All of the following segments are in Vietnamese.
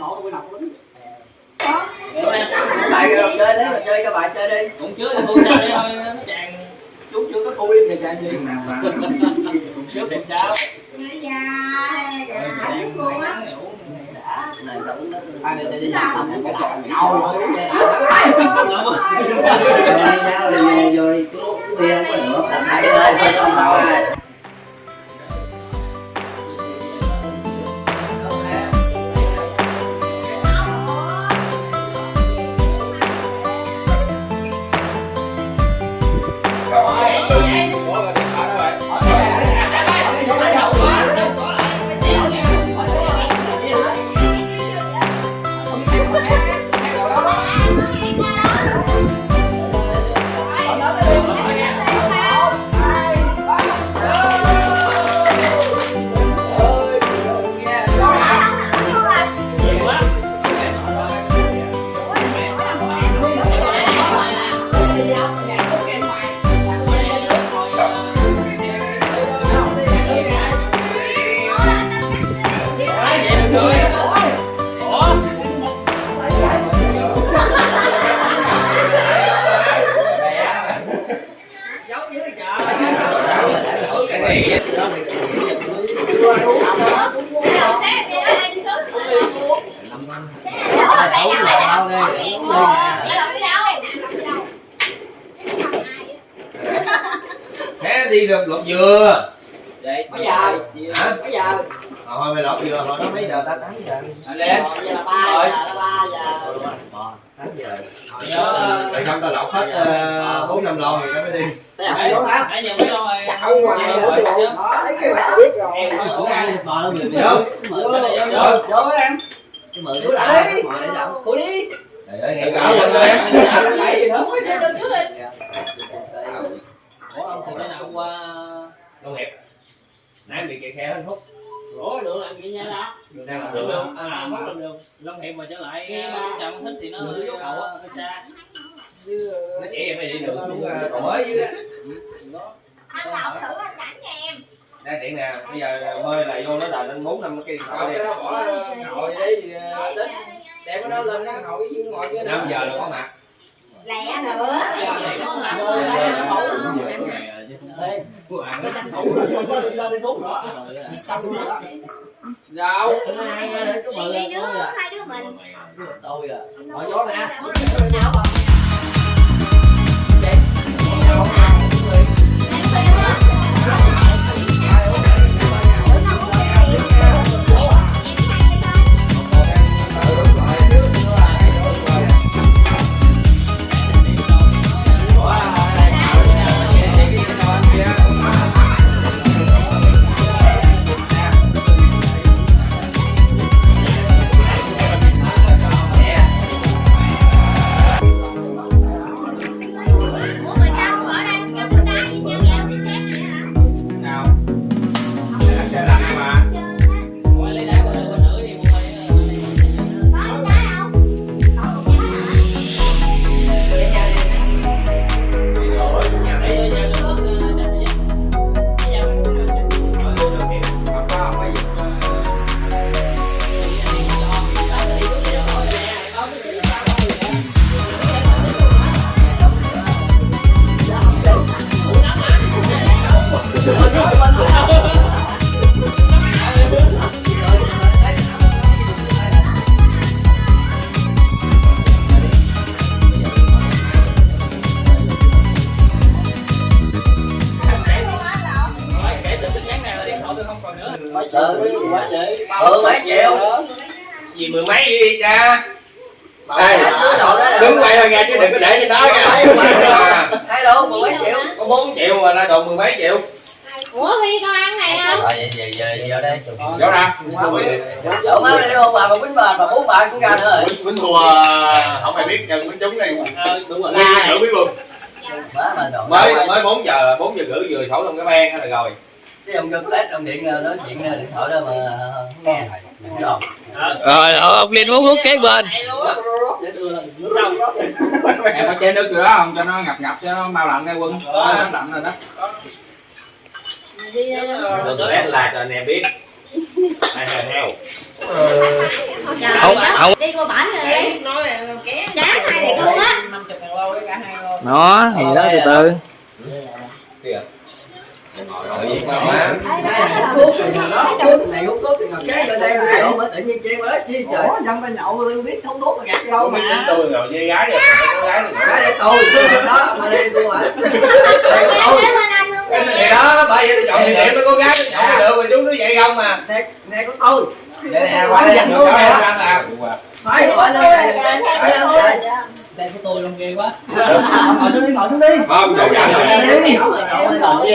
nổ tôi nọc lính lại rồi chơi đấy mà chơi cho bạn chơi đi. Cũng sao đây thôi nó tràn chú chưa có khui thì chơi gì? Cũng chứa cũng sao này tao uống nước ai đi đi làm cái đại ngầu đi vô đi bia không có được đứa ơi thôi con tao ơi Thế đi được lột dừa. mấy giờ Hả? mấy giờ Ờ, Thôi mày lột dừa rồi nó mấy giờ ta 8 giờ. lên giờ là ba giờ ba giờ Ờ, 8 giờ. Mày không tao lột hết ờ, bốn năm lon rồi mới đi. Hãy nhận mấy lon rồi Xạo ngoài nữa phụ đó thấy cái mẹ biết rồi Em có ăn thịt bò đâu nhiều Vô. Vô, vô em Vô đứa lại để đâu? Cô đi Trời ơi, nghe gạo quên rồi em. Mày gì nữa Ủa ông từ cái nào qua Long Hiệp. Nãy bị kẹt khe hạnh phúc. Ủa được làm gì nha đó. Đường đang làm Được được, à, mất làm được Long Hiệp mà trở lại chồng thích thì nó hơi ờ, hơi xa. Nó chỉ em đi đường xuống ờ, cầu mới dưới á. anh lọc thử anh rảnh nha em. Đây tiện nè, bây giờ mơi lại vô nó là lên 4 năm cái điện thoại đi. bỏ ngồi đi tính cái đó lên cái ngồi với ngồi với 5 giờ là có mặt. lẹ nữa. Đâu? Đi đi đứa hai đứa mình. Tôi à. Hỏi gió nè. Ừ, quá vậy Ừ, mấy triệu Gì mười mấy đi cha. Đây, đứng quay ra nghe chứ đừng có để trên đó nha. Sai luôn, mười mấy triệu Có 4 triệu mà ra đồ mười mấy triệu. Ủa Huy con ăn này không? Rồi, về, về, vô đây Rõ ra. Đổ máu đây không bà, bà quýnh bà, bà bú bà cũng ra nữa rồi Quýnh thua không ai biết chân quýnh trúng này. Ờ, đúng rồi Nghe thử biết luôn. mà mới mới 4 giờ 4 giờ rưỡi vừa thổi xong cái ben là rồi chứ ông cho flash ông điện nói chuyện điện thoại đó mà không nghe rồi rồi ông liên muốn hút kế bên em có chén nước chưa đó không cho nó ngập ngập cho nó mau lạnh nghe quân nó lạnh rồi đó đi đi tôi tôi ép lại cho anh em biết. Ai theo theo không không đi qua bển rồi. Đi chán hai điện luôn á. Nó thì đó từ từ. Này đây trời dân ta nhậu tôi biết không đốt là gạt cái đâu mà. Tôi ngồi với gái con gái đây tôi tôi. Đó mà đây tôi mà đây là tôi Luôn nè thì đó bởi vậy tôi chọn địa điểm với con gái tôi chọn được mà chú cứ vậy không mà đây này có tôi đây nè qua đây em ăn nào phải gọi lên đây phải lên đây đây của tôi luôn ghê quá ngồi xuống đi ngồi xuống đi không chọn nhận rồi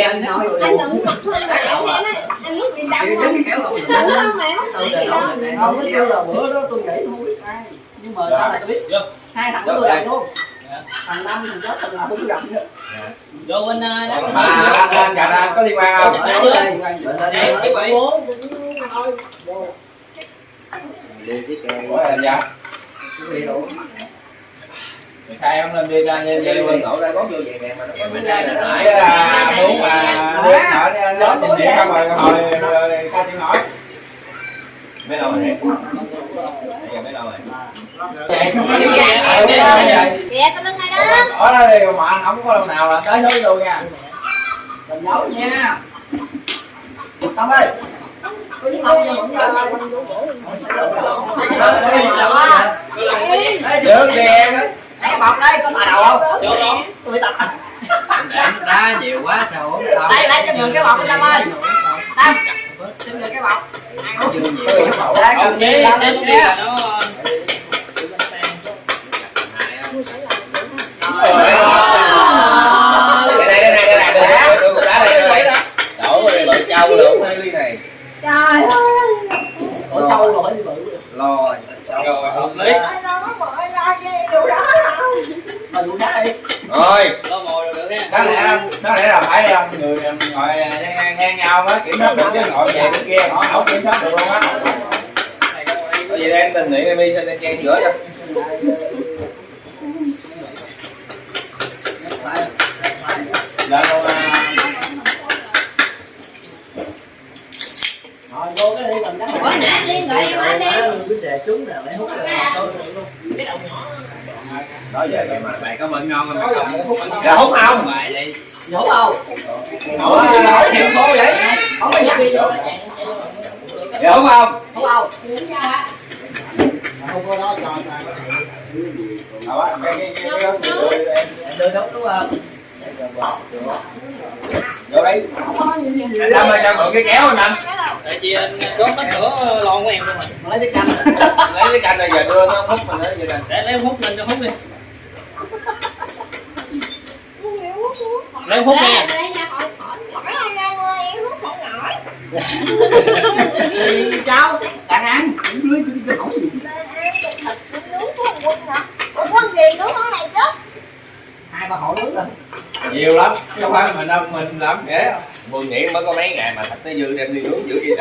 anh nói anh mặc hơn anh em á anh muốn đi đâm Kiểu không giống như kéo không tôi này có kêu là bữa đó tôi nghĩ tôi không biết ai nhưng mà sau này tôi biết hai thằng của tôi làm luôn thằng năm thằng chết thằng nào cũng gặp nữa vô bên à, đó mà gà có liên quan không lên bố cũng thôi vô đi cái kè ủa là dạ gì đủ khai em lên đi ra như Vậy vậy quân ngộ ra có vô về nè mà nó có bên đây là nãy là muốn mà đi lên trình diễn không rồi hồi rồi khai chịu nổi mấy lâu rồi giờ mấy lâu rồi kìa con lưng ai đó ở đây thì mà anh không có lần nào là tới số luôn nha. Đừng giấu nha. Tâm ơi. Có gì không cho vẫn được thì em Cái bọc đây có tà đầu không? vô đó Tôi bị tà đá nhiều quá sao không tâm. Đây lấy cho người cái bọc đi Tâm ơi. Tâm Xin người cái bọc. chưa nhiều không cần chế gì Tâm chế đi đi nha là nó đây đây đây đây đây đây tôi cũng đá đây rồi. đổ rồi bự trâu đổ hai ly này trời ơi Ở trâu rồi phải đi bự lo rồi hợp lý anh đâu có mở ra cái điều đó đâu Mà vụ đá đi rồi đó lẽ đó lẽ là phải um, người ngồi ngang, ngang nhau á kiểm soát được chứ ngồi về bên kia họ không kiểm soát được luôn á có gì đây em tình nguyện em đi xin em chen giữa cho là còn à, Rồi vô cái đi còn chắc Ủa nãy Liên gọi em anh Liên cái đề trúng nào để hút rồi đó giờ cái mà bạn có mận ngon không Có bạn giờ không hút không? dạ hút không bài đi Nhổ không? Nói thiệu khô vậy Không có nhắc đi vô dạ hút không Không không? Không có đó cho Đó, cái cái cái cái cái đưa đốt đúng không vô anh Lâm ơi cho mượn cái kéo anh Lâm tại vì anh có mất cửa lon của em luôn mà lấy cái canh lấy cái canh này giờ đưa nó hút mình nữa vậy nè để lấy hút lên cho hút đi lấy hút nha nổi cháu Đang ăn Lưới cái hỏi gì em thịt nướng của quân nè quân gì nướng món này chứ Hai ba hỏi lưới rồi nhiều lắm không phải mình đâu mình làm dễ không Mười nghĩ mới có mấy ngày mà thịt nó dư đem đi nướng giữ đi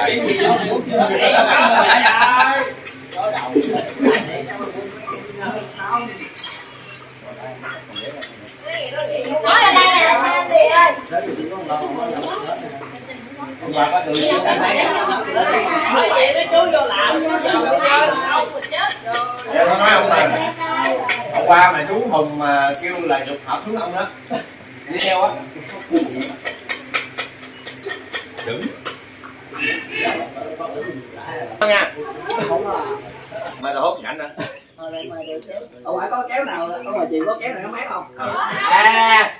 nói ở đây nè anh ơi có mà đường này Nói vậy mấy chú vô làm Dạ nó nói ông này Hôm qua mà chú Hùng mà kêu là dục hợp xuống ông đó Đi theo á. Đứng. Nha Mà tao hút nhảnh đó Ở ngoài có kéo nào Ở ngoài chị có kéo nào nó mát không? À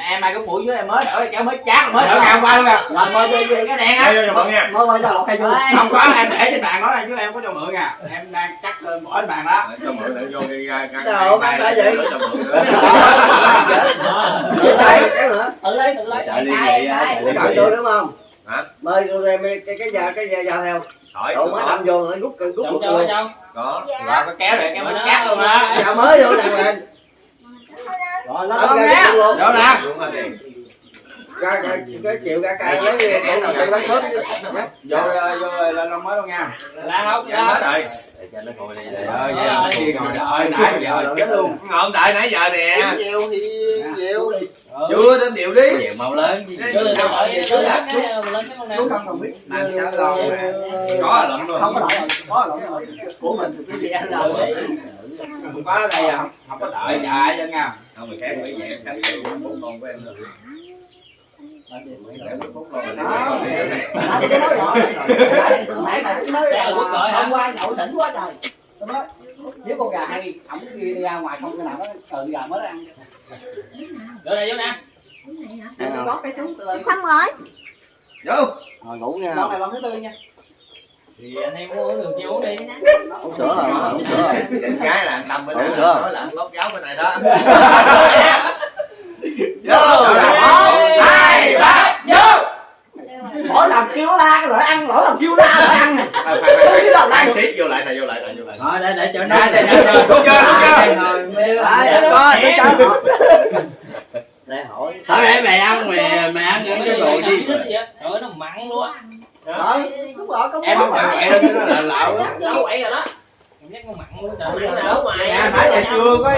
em mày có mũi với em mới đỡ kéo mới chát mới đỡ ngày hôm qua luôn nè. Rồi về cái đèn Đây á Mời mời cho lọt cây vô không có em để trên bàn đó chứ em có cho mượn à. Em đang cắt lên bỏ trên bàn đó. Cho mượn để vô đi ra căn Đâu, này phải vậy. Cho mượn nữa đây kéo nữa Tự lấy tự lấy Chạy đi vậy á có chọn tôi đúng không? Hả? mời tôi đem cái cái giờ cái giờ giờ theo. Cậu mới đâm vô nó rút rút cháu Có. Rồi có kéo để kéo mới chát luôn á. Giờ mới vô này rồi lên Không nha Đó nè rồi đi. Ra ra cái chịu ra cây lấy cái nào cây bắn sớm. vô ờ, vô lên long mới luôn nha là không Dạ hết là rồi. Cho nó ngồi đi kia ngồi đợi nãy giờ chết luôn Ngồi đợi nãy giờ nè. nhiều thì nhiều Chưa đến điệu đi. Chịu mau lớn đợi cái cái nào không cần biết làm sao mà Có lận luôn. không có đợi rồi có lỗi rồi của mình cái gì ăn đâu không có đây à không không có đợi chạy cho nha Không người khác phải vậy. Bốn con của em rồi. Hôm qua nhậu xỉn quá trời tôi nói nếu con gà hay ổng đi ra ngoài không cái nào nó từ gà mới ăn vô đây vô nè có cái chú từ xong rồi Vô. Ngồi ngủ nha. lần này lần thứ tư nha thì anh em uống đường chi uống đi Uống sữa rồi, uống sữa rồi. Cái là Tâm bên này. chưa? Nói là anh lót giáo bên này đó. vô Hai ba vô mỗi lần kêu la cái loại ăn mỗi lần kêu la loại ăn À, Phải phải phải. Đang xít vô lại này vô lại này vô lại. Thôi để để cho nó. Đây, đây, đây, đúng chưa, đúng chưa? Rồi mấy đứa. Đấy, có tôi cho. Họ Để hỏi. Thôi để mày ăn mày mày ăn những cái đồ gì. trời nó mặn luôn. Á rồi đúng rồi có em không phải vậy đâu chứ nó là á nấu vậy rồi đó. Giác nó mặn luôn trời. Ơi. nấu nè nãy giờ chưa có.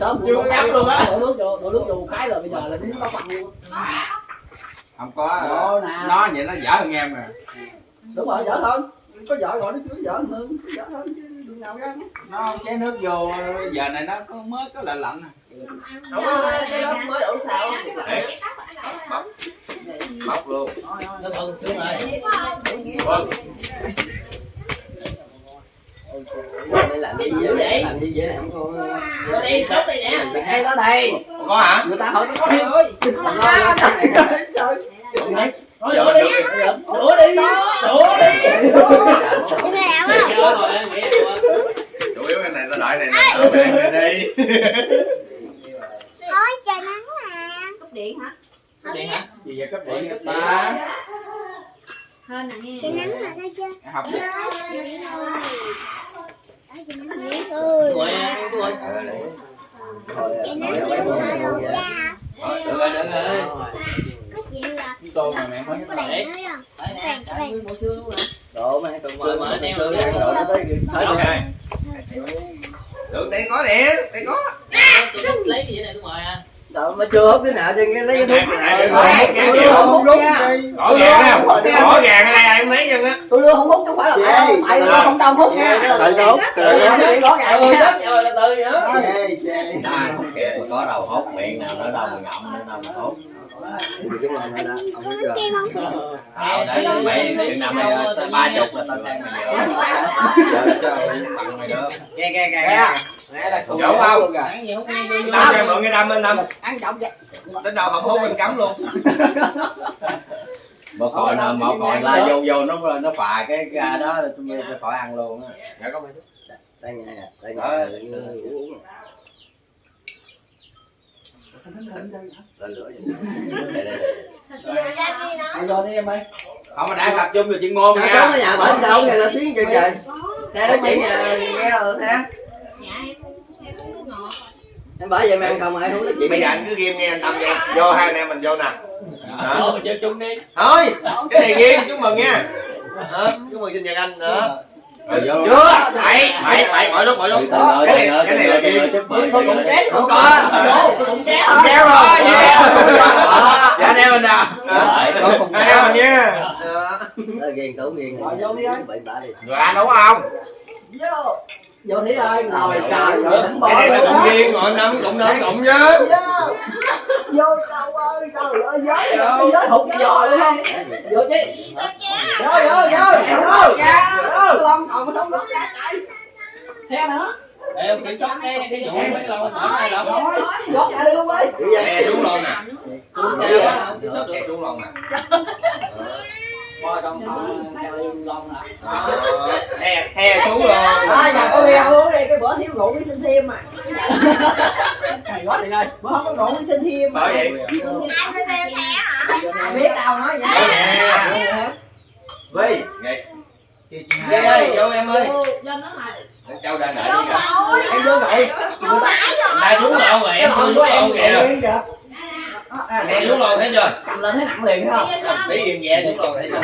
Sớm Chưa có. luôn á. đổ nước vô đổ nước vô một cái rồi bây giờ là đúng nó bằng luôn không có Đó nè. nó vậy nó dở hơn em à đúng rồi dở hơn có vợ gọi nó chứ dở hơn dở hơn chứ đừng nào ra. Nó chế nước vô giờ này nó có mới có lạnh lạnh à cái đó mới đổ sao Bóc. Luôn. nó bự xuống rồi. Vâng. Để làm gì vậy? Làm gì vậy này không có. vô đây sốt đây nè. Đây đó đây. Có hả? người ta hỏi nó có thêm đừng có la trời trời Thôi đổ đi. đổ đi. Đổ đi. Cái nghĩ em Chủ yếu cái này ta đợi này nè. Đợi cái này đi. Thôi trời nắng mà cúp điện hả? Điện hả? gì vậy cấp điện? Cấp ba. Hên nè nghe. Trời nắng mà thấy chưa? học gì Thôi, Rồi em tôi Trời nắng cha được rồi được rồi Có chuyện là tôi mà mẹ mới có đèn nói không? Đèn có đèn mùa mà còn Rồi mà anh em rồi nó tới tới Ok. Được đây có nè, đây có. tôi lấy gì vậy này tôi mời à Độ mà chưa hút đứa nào cho nghe lấy cái thuốc này. Rồi, hút ngang nhiều. không đúng Rõ ràng á. Rõ ràng ở đây em thấy chân á. tôi đưa không hút chứ không phải là tại tại tôi không đông hút nha Tại hút? Tôi biết rõ ràng nha rồi từ nữa À, không kịp mà có đầu hốt miệng nào nữa đâu mà ngậm nữa đâu mà. Cái không? Ờ, để mày chừng năm mày tới ba chục là tao thắng mày nghe nghe nghe nghe là Dỗ không? Ăn gì không nghe vô vô Tao cho mượn cái đâm bên Tâm. ăn chậm vậy Đến đâu không hút mình cắm luôn. Một còi nè, một còi la vô vô nó nó phà cái ra đó là tôi phải khỏi ăn luôn á. Dạ có mày. Đây nghe nè, đây Ờ. nghe. Uống. Lên lửa vậy. Đây đây đây. ăn vô đi em ơi không mà đang tập trung vào chuyên môn Sao nha sống ở nhà bệnh sao nghe là tiếng trời trời. Nghe nó chỉ nhà nghe rồi thế. dạ em em Em bởi vậy mà ăn không ai không nói chuyện. Bây giờ anh cứ ghim nghe anh Tâm nha. Vô hai anh em mình vô nè. Đó. Thôi chơi chung đi Thôi, cái này ghim chúc mừng nha. Đó, chúc mừng sinh nhật anh nữa. Rồi vô luôn. Chưa, bảy, bảy, bảy, mọi lúc, mọi lúc. Cái này, cái này là chút tôi cũng ké Không có. tôi cũng ké Không kéo rồi, dạ anh em mình Có cùng kéo mình nha. Ghiền tủ ghiền. Rồi, vô đi anh. Rồi anh đúng không vô vô thí ơi ngồi trời rồi thỉnh bỏ Cái này là cùng á riêng, ngồi năm cũng đến cũng nhớ. vô vô đâu ơi trời ơi giới giới giới hụt giò luôn không? Vô chứ. Vô vô vô vô vô lon còn không lót ra chạy theo nữa Ê, kiểm soát cái cái vụ mấy lâu khỏi này là không lót ra đi luôn ơi Đè xuống luôn nè. tôi sao á không kiểm soát được. Đè xuống luôn nè. Thôi nè Đó. Hè, hè xuống luôn. à nhà có nghe uống đi cái bữa thiếu rượu với xin thêm mà hay quá thì ơi bữa không có rượu với xin thêm mà Bởi vậy. Anh lên đây thẻ hả? ai biết đâu nói vậy vi Ghê ơi, vô em ơi. Châu ra đợi đi kìa. rồi. em vô rồi Vô nãy rồi. Này xuống lộn rồi em xuống liền kìa À, Nè xuống lồn thấy chưa? cầm lên thấy nặng liền thấy không? Tí im nhẹ xuống lồn thấy chưa?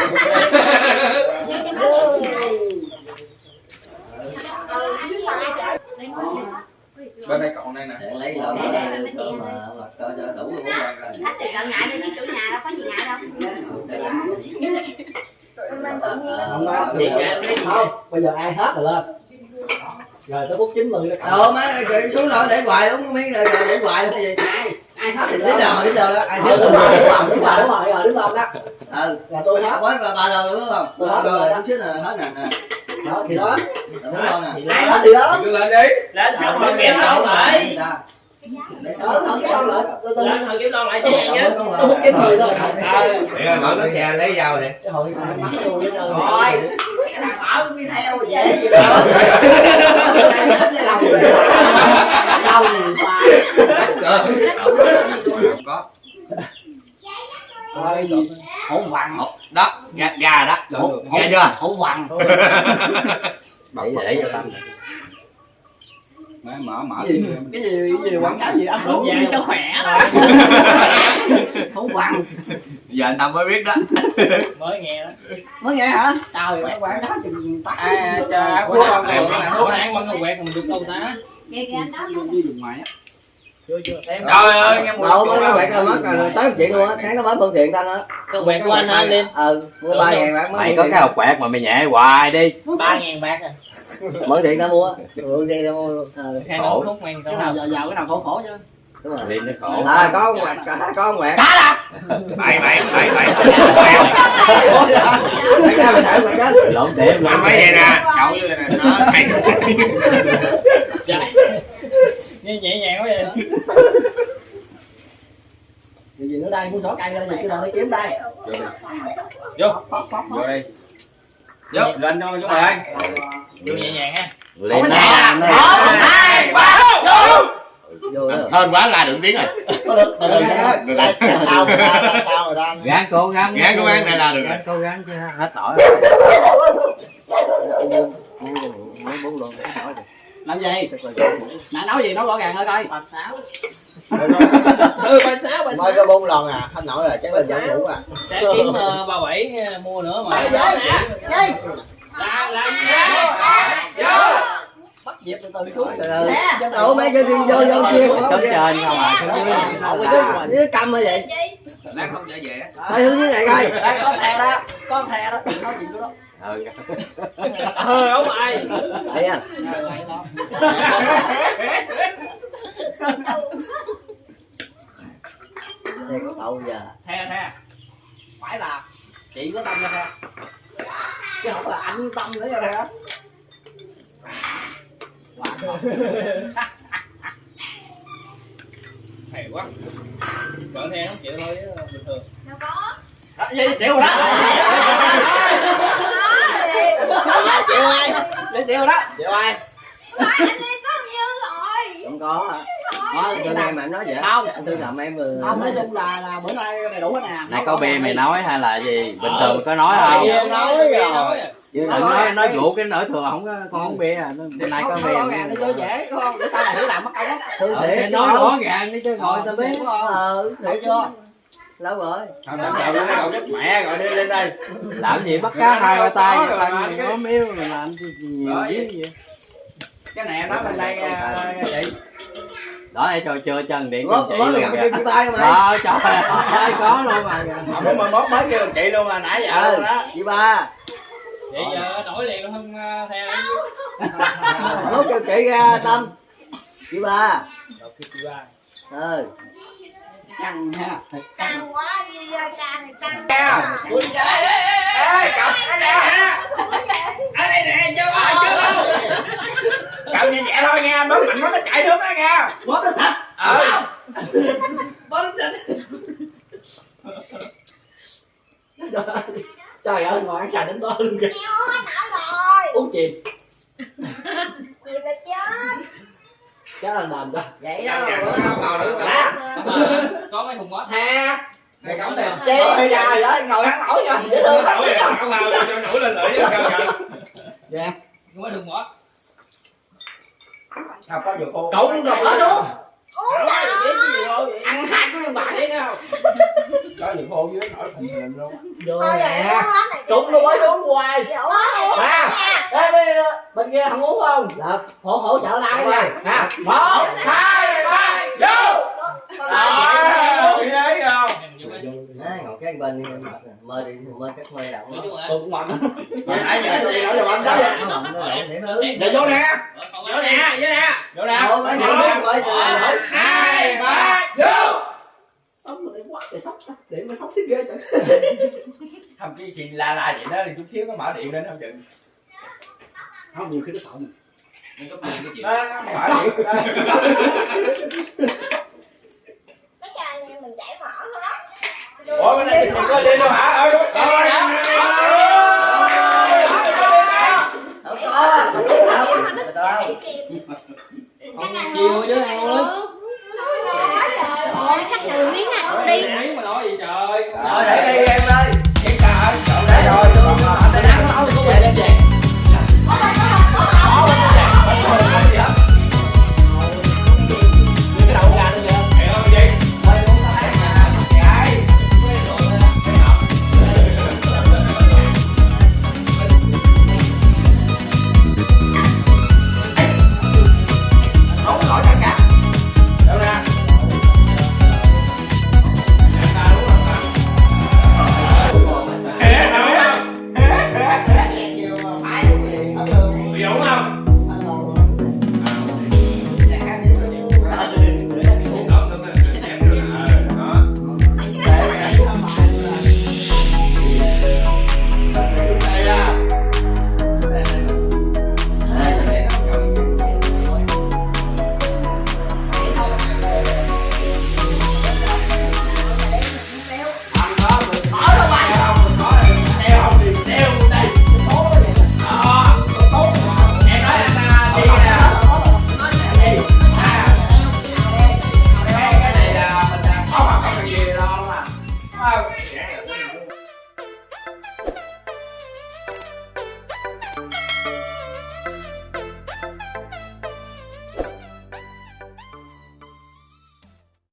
Bên đây còn đây nè. Để lấy lợn ở đây mà là cho cho đủ luôn rồi. Khách thì sợ ngại đi chứ chủ nhà đâu có gì ngại đâu. Không không bây giờ ai hết rồi lên. Rồi tới phút 90 nó cầm Đồ má kìa, xuống lợn để hoài đúng miếng rồi để hoài là gì ai hết thì giờ đến giờ đó. Ai Ờ, hết đúng rồi rồi. đúng rồi đúng rồi đúng rồi rồi đứng lên đó ừ. Là tôi hết với ba ba đâu đúng không? Tôi hết rồi rồi chút xíu là hết nè nè. Đó thì đó. Bốn con nè? Ai hết thì đó. Lên đi. lên sao mà kiếm lon lại đó thôi cái con lại lên hồi kiếm lon lại cho nhanh nhé tôi phút 90 thôi Để mở cái xe lấy dao nè. rồi cái thằng bảo cũng đi theo dễ gì đó đau nhiều quá Có. thôi hổ vằn Đó, gà, đó. Gà chưa? hổ vằn để để cho tâm Mở mở mở. gì? cái gì? Cái gì? quảng cáo gì? ăn uống đi cho khỏe hổ vằn Giờ anh Tâm mới biết đó. mới nghe đó. Mới nghe hả? Trời ơi quảng cáo chừng tắt À, trời, quốc con này. Ủa, ăn bằng cái quẹt mình được đâu ta kìa kìa anh đó đi dùng ngoài á? Trời ơi, nghe mùi đâu có đâu. bạn mất rồi. Tới chuyện luôn á. Sáng nó mới phương tiện tao nữa. Cái quẹt của anh hả lên ừ mua ba ngàn bạc mày có cái hộp quẹt mà mày nhẹ hoài đi. Ba ngàn bạc à mới tiện tao mua phương tiện tao mua luôn. Ừ nón thuốc men cái nào giờ giàu cái nào khổ khổ chứ? Đúng rồi. Nó khổ. À có con quẹt có con quẹt Mày mày mày mày. Quẹt ra mình thử đó lộn tiệm Làm mấy vậy nè. Cậu như vậy nè. Đó, mày. Dạ. nghe nhẹ nhàng quá vậy. Điều gì nữa đây, muốn sổ cây ra gì, cái nào nó kiếm đây. Vô Vô. Đi. Vô, lên thôi chúng mày. Vô nhẹ nhàng ha. Liên nó Đó, Hai, ba, vô. hơn quá la được tiếng rồi. Là sao người ta, là sao người ta gán cố gắng. Gán cố gắng này là được rồi. cố gắng chứ hết nổi Làm gì? Nãy nói gì, nói rõ ràng thôi coi. Bạch xáo ừ ba sáu ba sáu mới có bốn lon à. Hết nổi rồi chắc là giảm ngủ à. Sẽ kiếm uh, ba bảy uh, mua nữa mà là là gì Bắt dẹp từ từ xuống từ từ mấy cái viên vô vô kia sớm trên không à sớm dưới cầm như vậy Lát không dễ dễ dưới này coi Đây, có thè đó, con thè đó, nói chuyện đó ừ ờ ông ai thấy à thè có giờ thè thè, Phải là chị có tâm ra thè. Chứ không là anh tâm nữa ra ha hay quá. Cỡ the không chịu thôi chứ bình thường. Đâu có. Đó, gì, chịu rồi đó. Chịu ai Chịu, đó. Chịu ai đi có nhiêu rồi không có hả cho em mà em nói vậy Không. anh tư làm em ừ Không, nói chung là, là bữa nay đầy đủ hết nè. Nãy có bia mày nói hay là gì? Bình thường có nói Ờ, không? bia nói rồi. chứ đừng nói nói rượu cái nửa thừa không có con uống bia à. Bữa nay có Không, rõ ràng đi bia cho dễ đúng không? Để sau này hiểu làm mất công á thương Ờ, thiệt nói rõ ràng đi chứ ngồi tao biết. không? ờ Hiểu chưa? lâu rồi. Không, đừng cậu lên cậu giúp mẹ gọi đi lên đây. làm gì bắt cá hai ba tay rồi tay cái- có miếu mà làm gì nhiều Đó, dữ vậy. Cái này em nói lên đây chị. Đó cho chưa chân điện mới chị mới luôn gặp kìa. tay mày? Đó trời ơi có luôn mà. Không có mà mốt mới kêu chị luôn mà nãy giờ luôn đó. chị ba. Vậy giờ đổi liền luôn không uh, the lúc kêu chị ra tâm. Chị ba. Chị ba. Ừ. Căng ha Thật căng. Quá đi ra ca này căng. Ui, trời ơi, ê, ê, cậu, đây nè. Ở đây nè, chưa ơi, chưa đâu. Cậu nhẹ nhẹ thôi bấm mạnh nó nó chạy nước đó nha. Bóp nó sạch. Ừ. Bóp nó. Sạch. Trời ơi, ngồi ăn xài đến đó luôn kìa. Hết nở rồi. Uống chìm. Chịu là chết. Chết là nền đó. Vậy Dạ, đó. dạ, có ngồi. Lá có mấy thùng ngót Tha Này cậu đẹp. Chi trời ơi, ngồi ăn nổi nha Dễ thương lắm Nổi rồi, cậu vào cho nổi lên lưỡi cho cậu vậy. Dạ. Có mấy thùng ngót không? Có dừa khô cộng rồi bỏ xuống uống rồi ăn hai cái bản thấy không có dừa khô dưới nổi thình lình luôn. Vô thôi vậy nè. trụng rồi mới uống hoài. Vậy À. nha Ê, bên, bên kia không? Uống không là hỗ hỗ trợ lại nha nè một hai ba vô. À bị đấy không Đấy, cái bên đi em mơ đi mơ các mơ nói chung là tôi cũng mạnh hồi nãy giờ gì đâu giờ đó. Nó nó điểm thứ giờ vô nè. Vô nè vô nè. Vô lỗi hai ba. Vô. Sống để quá để sốc để mà sốc thiết ghê trời. Không cái khi la la vậy đó thì chút xíu nó mở điện lên không chừng. Không nhiều khi nó sợ mình. Cái chuyện. Nó nó mở điện đó. cái trà này mình chảy thôi. đó ủa bên đây thì có đi đâu hả hả không có đâu đâu chiều đứa ăn luôn Ôi, cắt đường miếng ăn đi